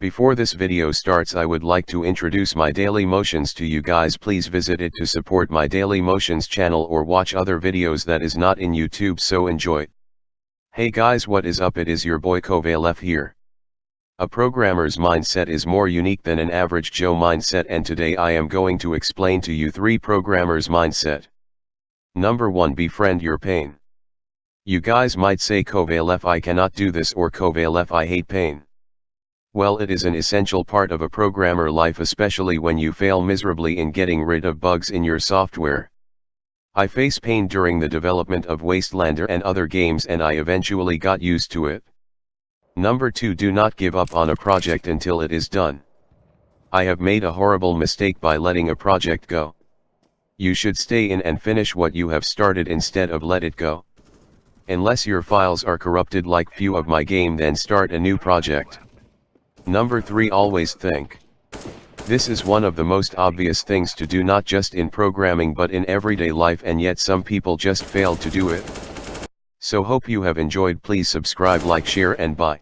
Before this video starts I would like to introduce my daily motions to you guys please visit it to support my daily motions channel or watch other videos that is not in YouTube so enjoy. Hey guys what is up it is your boy Kovalef here. A programmer's mindset is more unique than an average Joe mindset and today I am going to explain to you three programmers mindset. Number 1 Befriend your pain. You guys might say Kovalef I cannot do this or Kovalef I hate pain. Well it is an essential part of a programmer life especially when you fail miserably in getting rid of bugs in your software. I face pain during the development of Wastelander and other games and I eventually got used to it. Number 2 Do not give up on a project until it is done. I have made a horrible mistake by letting a project go. You should stay in and finish what you have started instead of let it go. Unless your files are corrupted like few of my game then start a new project. Number 3 Always think. This is one of the most obvious things to do not just in programming but in everyday life and yet some people just fail to do it. So hope you have enjoyed please subscribe like share and bye.